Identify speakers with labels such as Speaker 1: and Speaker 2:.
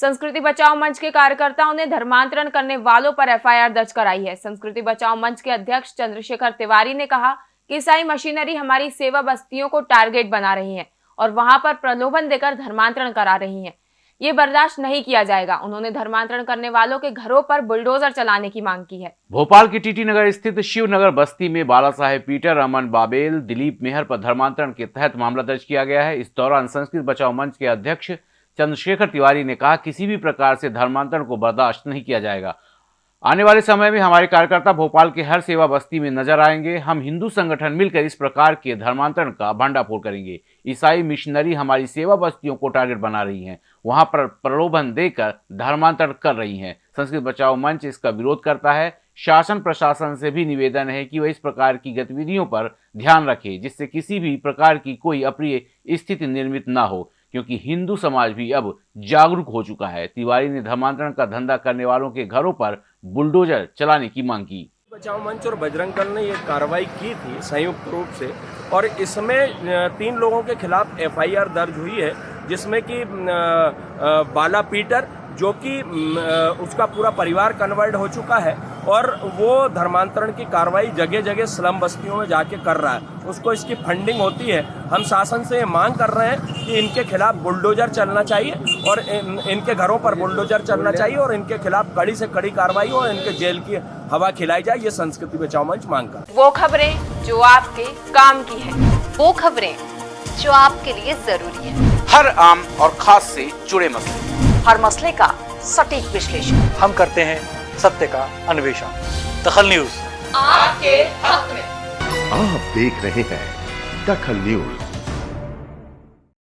Speaker 1: संस्कृति बचाओ मंच के कार्यकर्ताओं ने धर्मांतरण करने वालों पर एफआईआर दर्ज कराई है। संस्कृति बचाओ मंच के अध्यक्ष चंद्रशेखर तिवारी ने कहा कि ईसाई मशीनरी हमारी सेवा बस्तियों को टारगेट बना रही है और वहाँ पर प्रलोभन देकर धर्मांतरण करा रही है। ये बर्दाश्त नहीं किया जाएगा। उन्होंने धर्मांतरण करने वालों के घरों पर बुलडोजर चलाने की मांग की है।
Speaker 2: भोपाल की टीटी नगर स्थित शिव नगर बस्ती में बाला साहेब पीटर अमन बाबेल, दिलीप मेहर पर धर्मांतरण के तहत मामला दर्ज किया गया है। इस दौरान संस्कृत बचाओ मंच के अध्यक्ष चंद्रशेखर तिवारी ने कहा, किसी भी प्रकार से धर्मांतरण को बर्दाश्त नहीं किया जाएगा। आने वाले समय में हमारे कार्यकर्ता भोपाल के हर सेवा बस्ती में नज़र आएँगे। हम हिंदू संगठन मिलकर इस प्रकार के धर्मांतरण का भंडाफोड़ करेंगे। ईसाई मिशनरी हमारी सेवा बस्तियों को टारगेट बना रही हैं। वहाँ पर प्रलोभन देकर धर्मांतरण कर रही हैं। संस्कृत बचाओ मंच इसका विरोध करता है। शासन प्रशासन से भी निवेदन है कि वह इस प्रकार की गतिविधियों पर ध्यान रखे, जिससे किसी भी प्रकार की कोई अप्रिय स्थिति निर्मित न हो। क्योंकि हिंदू समाज भी अब जागरूक हो चुका है। तिवारी ने धर्मांतरण का धंधा करने वालों के घरों पर बुलडोजर चलाने की मांग की।
Speaker 3: बचाव मंच और बजरंग दल ने ये कार्रवाई की थी संयुक्त रूप से और इसमें तीन लोगों के खिलाफ एफआईआर दर्ज हुई है, जिसमें कि बाला पीटर जो कि उसका पूरा परिवार कन्वर्ट हो चुका है और वो धर्मांतरण की कार्रवाई जगह जगह स्लम बस्तियों में जाके कर रहा है। उसको इसकी फंडिंग होती है। हम शासन से ये मांग कर रहे हैं कि इनके खिलाफ बुलडोजर चलना चाहिए और इन, इनके घरों पर बुलडोजर चलना चाहिए और इनके खिलाफ कड़ी से कड़ी कार्रवाई और इनके जेल की हवा खिलाई जाए ये संस्कृति बचाओ मंच मांग कर
Speaker 1: वो खबरें जो आपके काम की है
Speaker 4: वो खबरें जो आपके लिए ज़रूरी है।
Speaker 5: हर आम और खास से जुड़े मसले।
Speaker 4: हर मसले का सटीक विश्लेषण।
Speaker 6: हम करते हैं सत्य का अन्वेषण। दखल न्यूज़।
Speaker 4: आपके हक में।
Speaker 7: आप देख रहे हैं दखल न्यूज़।